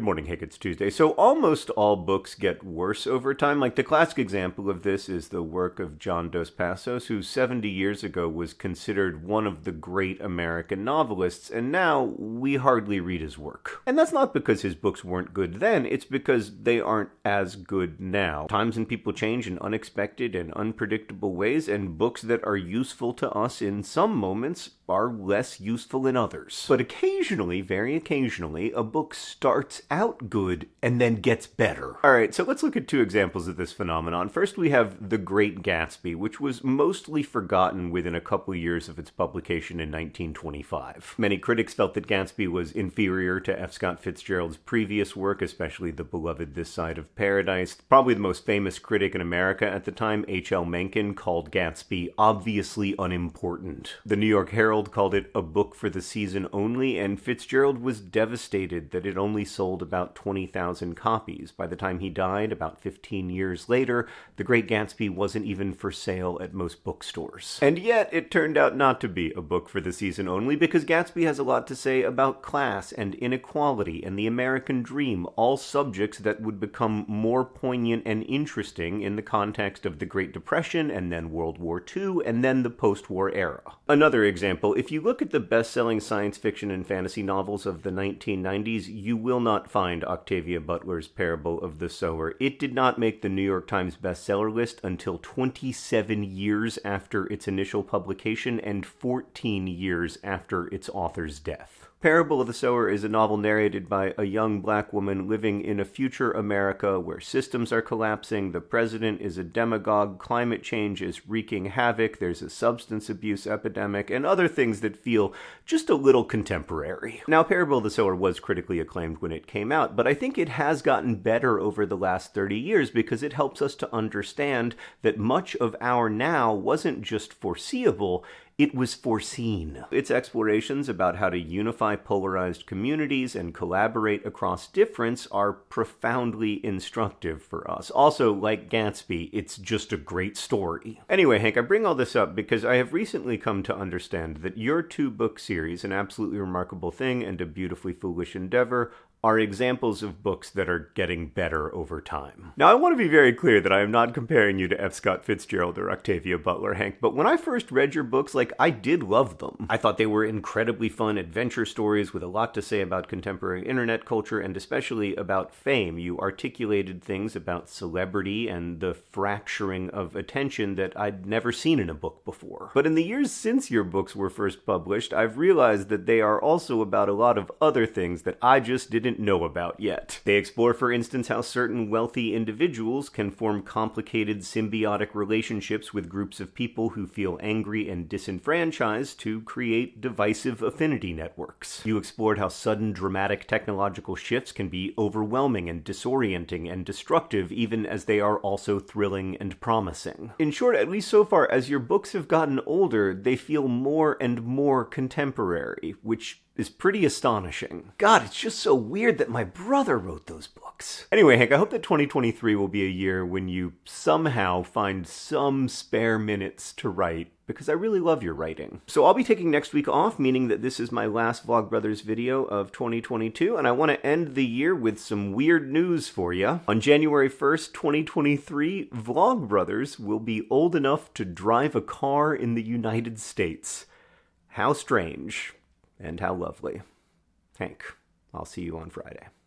Good morning, Hank. It's Tuesday. So, almost all books get worse over time. Like the classic example of this is the work of John Dos Passos, who 70 years ago was considered one of the great American novelists, and now we hardly read his work. And that's not because his books weren't good then, it's because they aren't as good now. Times and people change in unexpected and unpredictable ways, and books that are useful to us in some moments are less useful in others. But occasionally, very occasionally, a book starts out good and then gets better. Alright, so let's look at two examples of this phenomenon. First, we have The Great Gatsby, which was mostly forgotten within a couple years of its publication in 1925. Many critics felt that Gatsby was inferior to F. Scott Fitzgerald's previous work, especially the beloved This Side of Paradise. Probably the most famous critic in America at the time, H.L. Mencken, called Gatsby obviously unimportant. The New York Herald called it a book for the season only, and Fitzgerald was devastated that it only sold about 20,000 copies. By the time he died, about 15 years later, The Great Gatsby wasn't even for sale at most bookstores. And yet, it turned out not to be a book for the season only, because Gatsby has a lot to say about class and inequality and the American dream, all subjects that would become more poignant and interesting in the context of the Great Depression and then World War II and then the post-war era. Another example example, if you look at the best selling science fiction and fantasy novels of the 1990s, you will not find Octavia Butler's Parable of the Sower. It did not make the New York Times bestseller list until 27 years after its initial publication and 14 years after its author's death. Parable of the Sower is a novel narrated by a young black woman living in a future America where systems are collapsing, the president is a demagogue, climate change is wreaking havoc, there's a substance abuse epidemic, and other things that feel just a little contemporary. Now, Parable of the Sower was critically acclaimed when it came out, but I think it has gotten better over the last 30 years because it helps us to understand that much of our now wasn't just foreseeable, it was foreseen. Its explorations about how to unify polarized communities and collaborate across difference are profoundly instructive for us. Also, like Gatsby, it's just a great story. Anyway, Hank, I bring all this up because I have recently come to understand that your two book series, An Absolutely Remarkable Thing and A Beautifully Foolish Endeavor, are examples of books that are getting better over time. Now, I want to be very clear that I am not comparing you to F. Scott Fitzgerald or Octavia Butler, Hank, but when I first read your books, like, I did love them. I thought they were incredibly fun adventure stories with a lot to say about contemporary internet culture and especially about fame. You articulated things about celebrity and the fracturing of attention that I'd never seen in a book before. But in the years since your books were first published, I've realized that they are also about a lot of other things that I just didn't know about yet. They explore, for instance, how certain wealthy individuals can form complicated symbiotic relationships with groups of people who feel angry and disenfranchised to create divisive affinity networks. You explored how sudden dramatic technological shifts can be overwhelming and disorienting and destructive even as they are also thrilling and promising. In short, at least so far, as your books have gotten older, they feel more and more contemporary, which is pretty astonishing. God, it's just so weird that my brother wrote those books. Anyway, Hank, I hope that 2023 will be a year when you somehow find some spare minutes to write because I really love your writing. So I'll be taking next week off, meaning that this is my last Vlogbrothers video of 2022, and I want to end the year with some weird news for you. On January 1st, 2023, Vlogbrothers will be old enough to drive a car in the United States. How strange and how lovely. Hank, I'll see you on Friday.